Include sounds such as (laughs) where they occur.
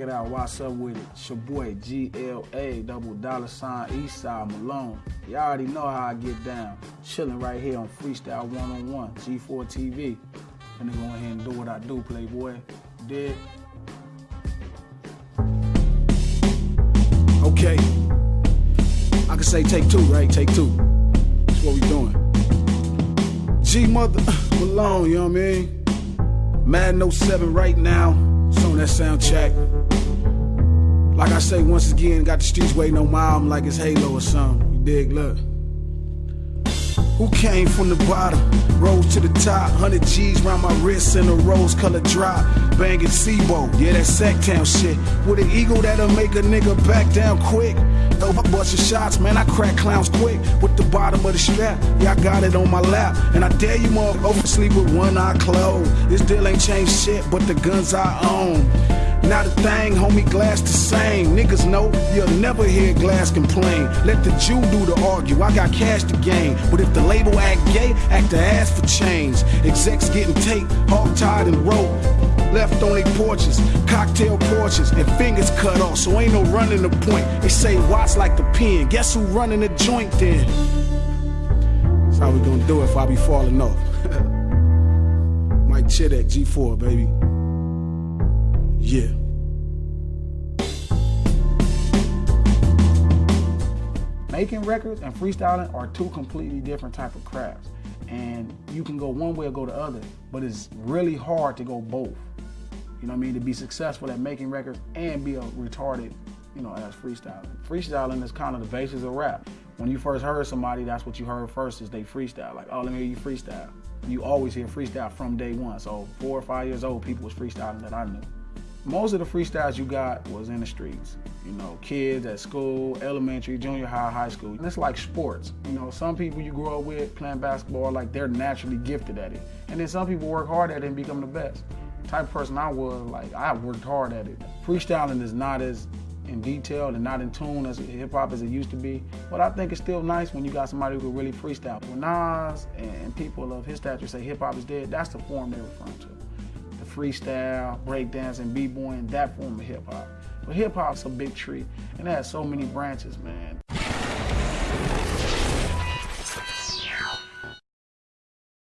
y'all. What's up with it? It's your boy GLA, double dollar sign Eastside Malone. Y'all already know how I get down. Chilling right here on Freestyle One on One, G4 TV. And then go ahead and do what I do, Playboy. Did. Okay. I can say take two, right? Take two. That's what we doing. G Mother (laughs) Malone, you know what I mean? Madden 07 right now. It's on that sound check. Like I say, once again, got the streets waiting on my album like it's Halo or something. You dig? Look. Who came from the bottom, rose to the top, 100 G's round my wrist in a rose colored drop. Banging C-Bo, yeah, that Sacktown shit. With an ego that'll make a nigga back down quick. Throw a bunch of shots, man, I crack clowns quick. With the bottom of the strap, yeah, I got it on my lap. And I dare you motherfuckers sleep with one eye closed. This deal ain't changed shit, but the guns I own. Not a thing, homie, glass the same. Niggas know you'll never hear glass complain. Let the Jew do the argue, I got cash to gain. But if the label act gay, act the ass for change. Execs getting taped, hog tied and rope. Left on their porches, cocktail porches, and fingers cut off, so ain't no running the point. They say Watts like the pen. Guess who running the joint then? That's how we gonna do it if I be falling off. (laughs) Mike Chidek, G4, baby. Yeah. Making records and freestyling are two completely different type of crafts. And you can go one way or go the other, but it's really hard to go both. You know what I mean? To be successful at making records and be a retarded, you know, as freestyling. Freestyling is kind of the basis of rap. When you first heard somebody, that's what you heard first is they freestyle. Like, oh, let me hear you freestyle. You always hear freestyle from day one. So four or five years old, people was freestyling that I knew most of the freestyles you got was in the streets. You know, kids at school, elementary, junior high, high school. And it's like sports. You know, some people you grow up with playing basketball, like they're naturally gifted at it. And then some people work hard at it and become the best. Type of person I was, like I worked hard at it. Freestyling is not as in detail and not in tune as hip hop as it used to be. But I think it's still nice when you got somebody who can really freestyle. When Nas and people of his stature say hip hop is dead, that's the form they're referring to The freestyle, breakdance, and b-boying, that form of hip hop. But hip hop's a big tree, and it has so many branches, man.